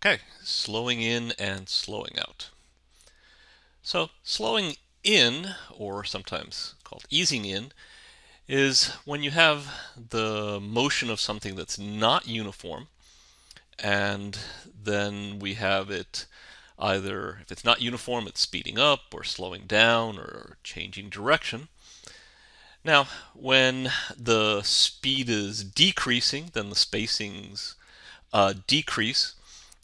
Okay, slowing in and slowing out. So slowing in, or sometimes called easing in, is when you have the motion of something that's not uniform, and then we have it either, if it's not uniform, it's speeding up or slowing down or changing direction. Now, when the speed is decreasing, then the spacings uh, decrease,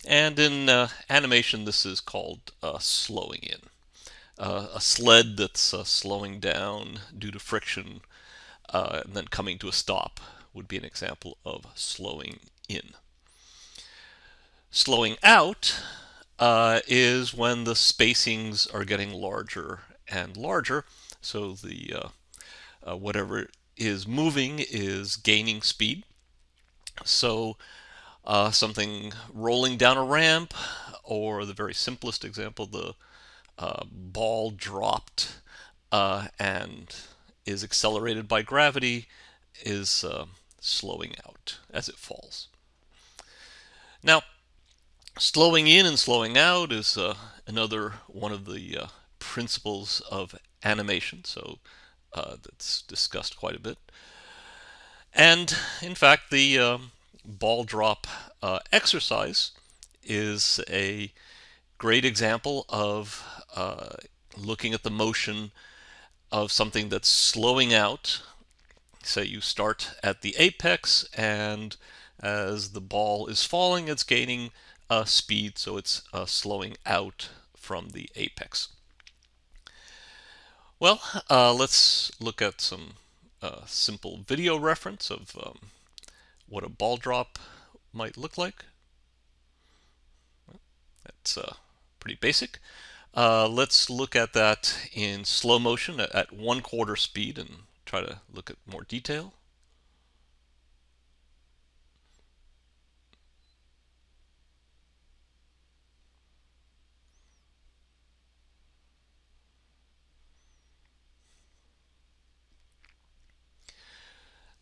and in uh, animation, this is called uh, slowing in. Uh, a sled that's uh, slowing down due to friction uh, and then coming to a stop would be an example of slowing in. Slowing out uh, is when the spacings are getting larger and larger. So the whatever is moving is gaining speed. So uh, something rolling down a ramp, or the very simplest example, the uh, ball dropped uh, and is accelerated by gravity, is uh, slowing out as it falls. Now, slowing in and slowing out is uh, another one of the uh, principles of animation, so that's discussed quite a bit. And in fact, the um, ball drop uh, exercise is a great example of uh, looking at the motion of something that's slowing out. Say you start at the apex and as the ball is falling, it's gaining uh, speed, so it's uh, slowing out from the apex. Well, uh, let's look at some uh, simple video reference of um, what a ball drop might look like. That's uh, pretty basic. Uh, let's look at that in slow motion at, one quarter speed and try to look at more detail.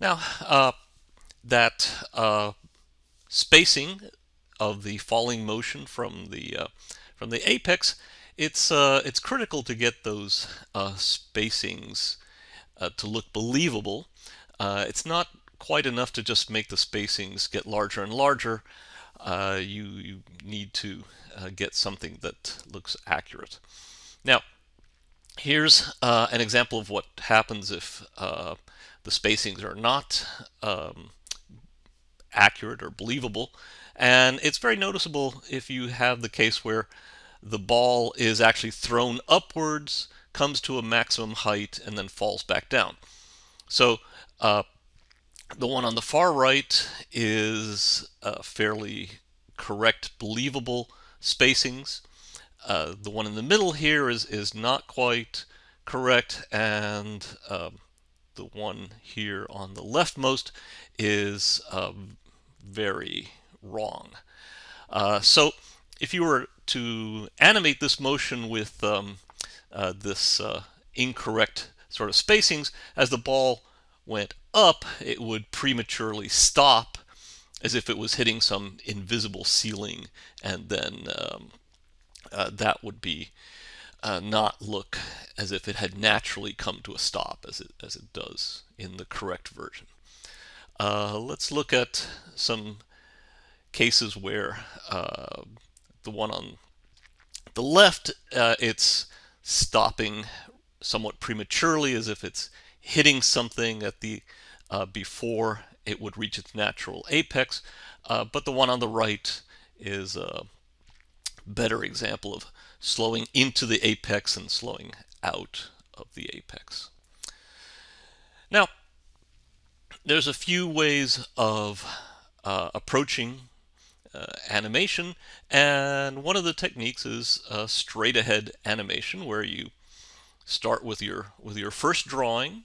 Now, uh, that uh, spacing of the falling motion from the uh, from the apex, it's uh, it's critical to get those uh, spacings uh, to look believable. Uh, it's not quite enough to just make the spacings get larger and larger. you you need to get something that looks accurate. Now, here's an example of what happens if the spacings are not um, accurate or believable. And it's very noticeable if you have the case where the ball is actually thrown upwards, comes to a maximum height, and then falls back down. So uh, the one on the far right is uh, fairly correct, believable spacings. Uh, the one in the middle here is, is not quite correct, and um, the one here on the leftmost is um, very wrong. Uh, so if you were to animate this motion with um, uh, this uh, incorrect sort of spacings, as the ball went up, it would prematurely stop as if it was hitting some invisible ceiling, and then um, uh, that would be uh, not look as if it had naturally come to a stop as it, as it does in the correct version. Uh, let's look at some cases where uh, the one on the left, uh, it's stopping somewhat prematurely as if it's hitting something at the uh, before it would reach its natural apex. Uh, but the one on the right is a better example of slowing into the apex and slowing out of the apex. Now, there's a few ways of uh, approaching uh, animation and one of the techniques is straight ahead animation where you start with your with your first drawing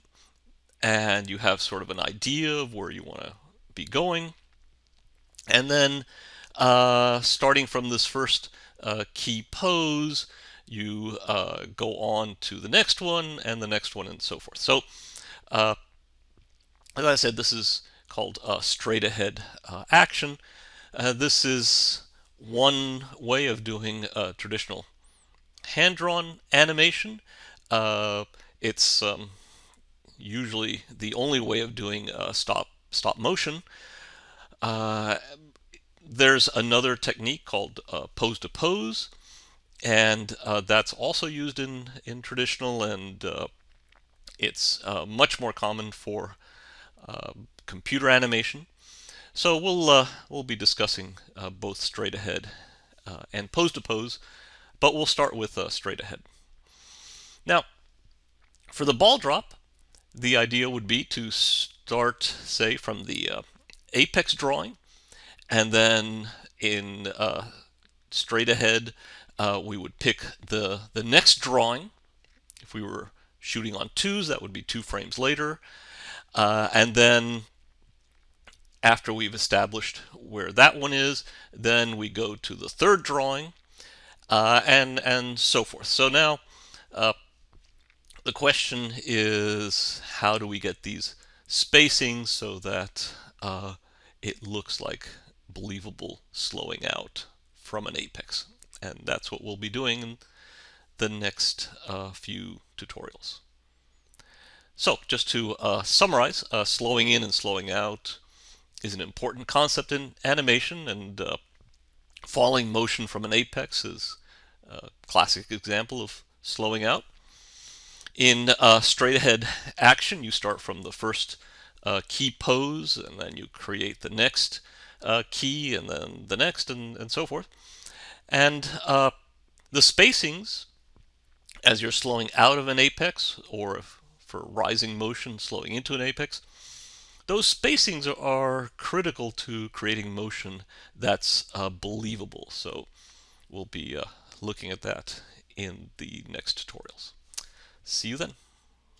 and you have sort of an idea of where you want to be going. And then uh, starting from this first uh, key pose you uh, go on to the next one and the next one and so forth. So uh, as I said, this is called straight ahead uh, action. Uh, this is one way of doing traditional hand-drawn animation. Uh, it's um, usually the only way of doing stop stop motion. Uh, there's another technique called uh, pose to pose, and that's also used in in traditional, and it's much more common for computer animation. So we'll uh, we'll be discussing uh, both straight ahead uh, and pose to pose, but we'll start with uh, straight ahead. Now, for the ball drop, the idea would be to start, say, from the uh, apex drawing, and then in uh, straight ahead, we would pick the the next drawing. If we were shooting on twos, that would be two frames later, and then after we've established where that one is, then we go to the third drawing, uh, and and so forth. So now uh, the question is, how do we get these spacings so that uh, it looks like believable slowing out from an apex? And that's what we'll be doing in the next uh, few tutorials. So just to uh, summarize, uh, slowing in and slowing out is an important concept in animation, and uh, falling motion from an apex is a classic example of slowing out. In uh, straight ahead action, you start from the first uh, key pose, and then you create the next uh, key, and then the next, and, and so forth. And the spacings, as you're slowing out of an apex, or for rising motion, slowing into an apex, those spacings are critical to creating motion that's uh, believable. So we'll be uh, looking at that in the next tutorials. See you then.